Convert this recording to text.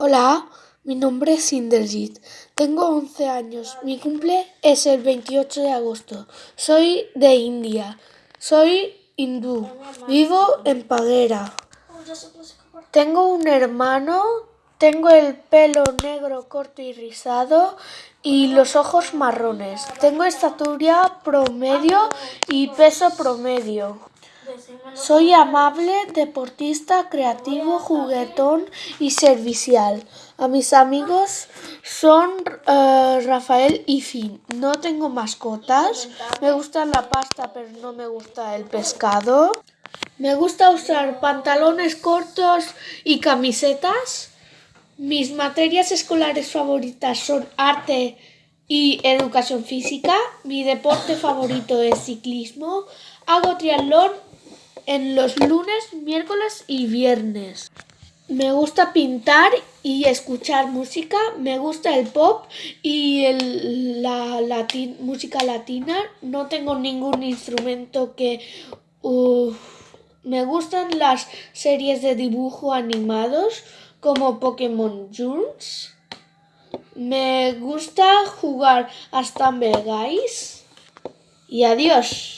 Hola, mi nombre es Inderjit. Tengo 11 años. Mi cumple es el 28 de agosto. Soy de India. Soy hindú. Vivo en Paguera. Tengo un hermano. Tengo el pelo negro corto y rizado y los ojos marrones. Tengo estatura promedio y peso promedio. Soy amable, deportista, creativo, juguetón y servicial. A mis amigos son eh, Rafael y Finn. No tengo mascotas. Me gusta la pasta, pero no me gusta el pescado. Me gusta usar pantalones cortos y camisetas. Mis materias escolares favoritas son arte y educación física. Mi deporte favorito es ciclismo. Hago triatlón en los lunes, miércoles y viernes. Me gusta pintar y escuchar música. Me gusta el pop y la música latina. No tengo ningún instrumento que... me gustan las series de dibujo animados como Pokémon Jules. Me gusta jugar a Stumble Guys. Y adiós.